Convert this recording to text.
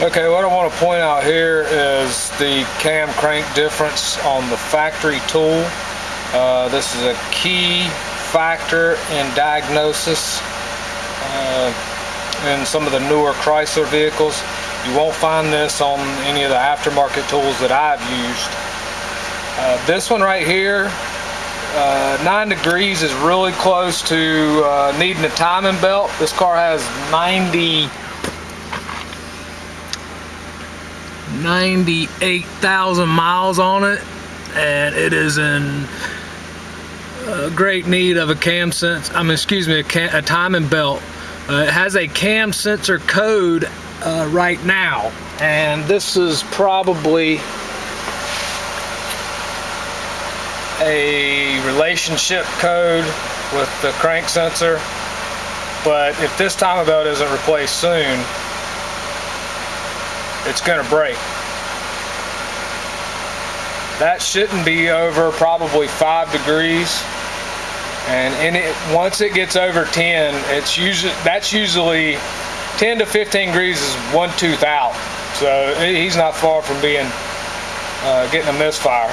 Okay, what I want to point out here is the cam crank difference on the factory tool. Uh, this is a key factor in diagnosis uh, in some of the newer Chrysler vehicles. You won't find this on any of the aftermarket tools that I've used. Uh, this one right here, uh, 9 degrees is really close to uh, needing a timing belt. This car has 90 98,000 miles on it and it is in uh, great need of a cam sense I mean excuse me a, cam, a timing belt. Uh, it has a cam sensor code uh, right now and this is probably a relationship code with the crank sensor but if this timing belt isn't replaced soon it's going to break. That shouldn't be over probably five degrees. And in it, once it gets over 10, it's usually that's usually 10 to 15 degrees is one tooth out. So he's not far from being uh, getting a misfire.